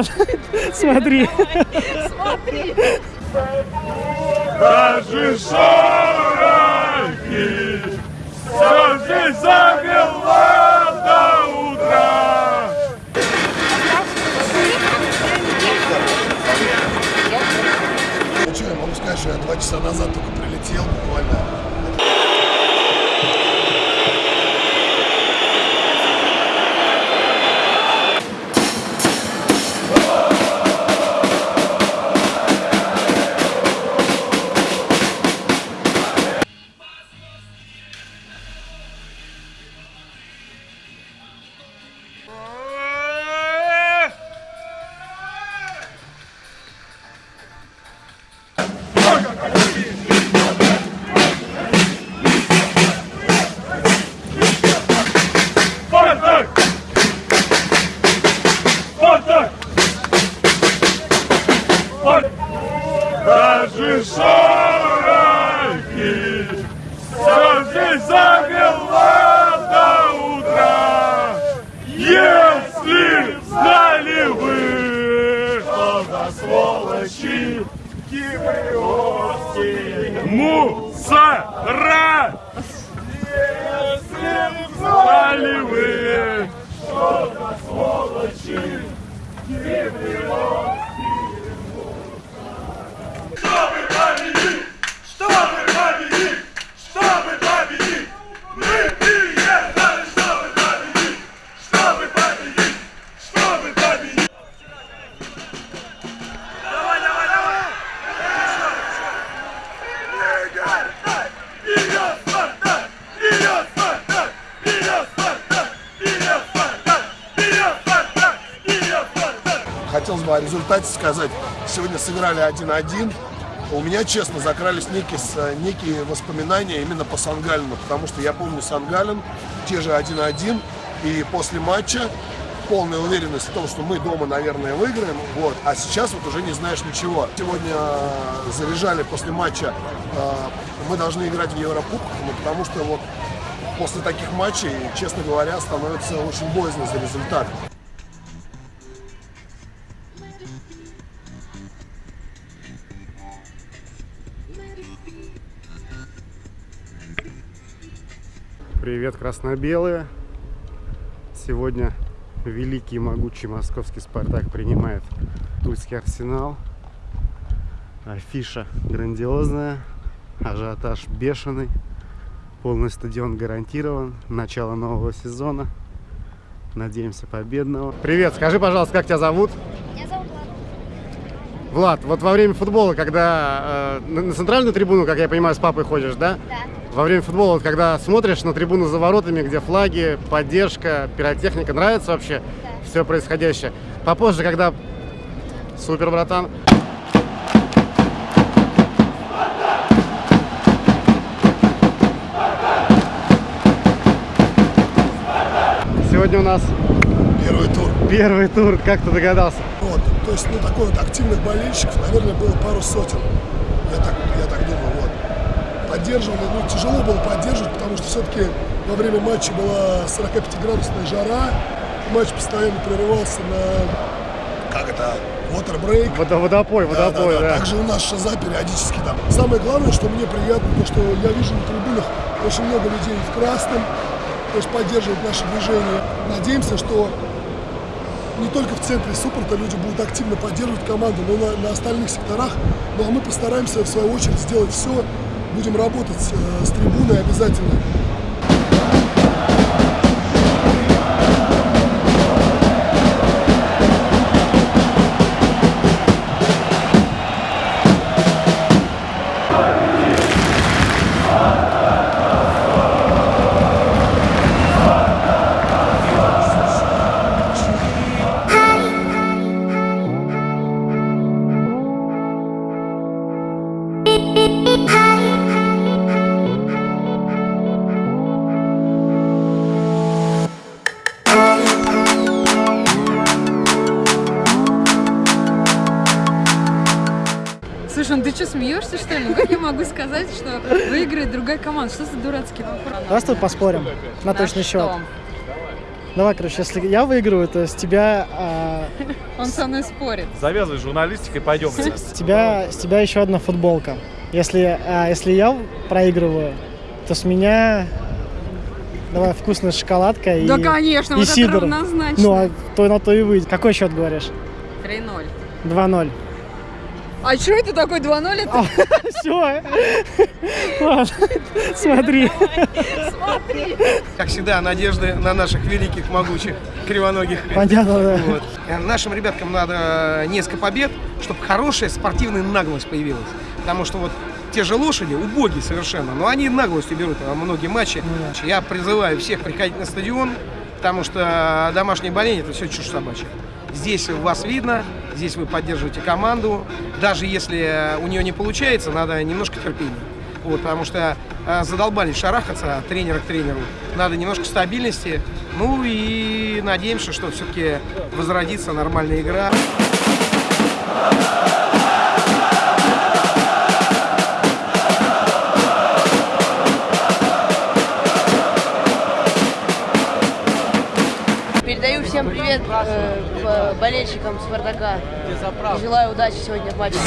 Паш, смотри. Смотри. Даже шорохи, все здесь замело до утра. Ну что, я могу сказать, что я два часа назад только прилетел буквально. Даже шорохи, все замело до утра. Если знали вы, что за сволочи киприотские мусора, если знали вы, результате сказать. Сегодня сыграли 1-1. У меня, честно, закрались некие, некие воспоминания именно по Сангалину, потому что я помню Сангалин, те же 1-1, и после матча полная уверенность в том, что мы дома, наверное, выиграем, вот, а сейчас вот уже не знаешь ничего. Сегодня э, заряжали после матча, э, мы должны играть в Еврокубках, ну, потому что вот после таких матчей, честно говоря, становится очень боязно за результат. Привет, красно-белые. Сегодня великий и могучий московский «Спартак» принимает Тульский «Арсенал». Афиша грандиозная, ажиотаж бешеный, полный стадион гарантирован, начало нового сезона. Надеемся победного. Привет, скажи, пожалуйста, как тебя зовут? Влад. Вот во время футбола, когда э, на на центральную трибуну, как я понимаю, с папой ходишь, да? Да. Во время футбола, вот когда смотришь на трибуну за воротами, где флаги, поддержка, пиротехника, нравится вообще Да. все происходящее? Попозже, когда... Супер, братан. Сегодня у нас Первый тур. первый тур, как ты догадался? То есть, ну, такой вот активных болельщиков, наверное, было пару сотен. Я так, я так думаю, вот. Поддерживали, ну, тяжело было поддерживать, потому что все-таки во время матча была 45-градусная жара, матч постоянно прерывался на, как это, water break. Водо- Водопой, водопой, да. Также у нас шаза периодически там. Самое главное, что мне приятно, то, что я вижу на трибунах очень много людей в красном, то есть поддерживают наше движение. Надеемся, что не только в центре суппорта люди будут активно поддерживать команду, но на, на остальных секторах. Ну а мы постараемся в свою очередь сделать все. Будем работать э, с трибуной обязательно. Слушай, ну ты что, смеешься, что ли? Ну как я могу сказать, что выиграет другая команда? Что за дурацкий вопрос? Давай с тобой поспорим на На точный что? счет. Давай, короче, если я выиграю, то с тебя, а, Он со мной спорит. Завязывай журналистикой, пойдем. с тебя, с тебя еще одна футболка. Если, а, если я проигрываю, то с меня давай вкусная шоколадка и, Да, конечно, и вот это сидр. равнозначно. Ну, а то на то и выйдет. Какой счет говоришь? 3-0. 2-0. А что это такой 2-0? Это Все. Ладно, смотри. как всегда, надежды на наших великих, могучих, кривоногих. Понятно, да. Вот. Э, Нашим ребяткам надо несколько побед, чтобы хорошая спортивная наглость появилась. Потому что вот те же лошади убогие совершенно, но они наглостью берут во многие матчи. Я призываю всех приходить на стадион, потому что домашнее боление это все чушь собачья. Здесь вас видно, здесь вы поддерживаете команду. Даже если у нее не получается, надо немножко терпения. Вот, потому что э, задолбались шарахаться от тренера к тренеру. Надо немножко стабильности. Ну и надеемся, что все-таки возродится нормальная игра. Болельщикам Спартака. Желаю удачи сегодня в матче.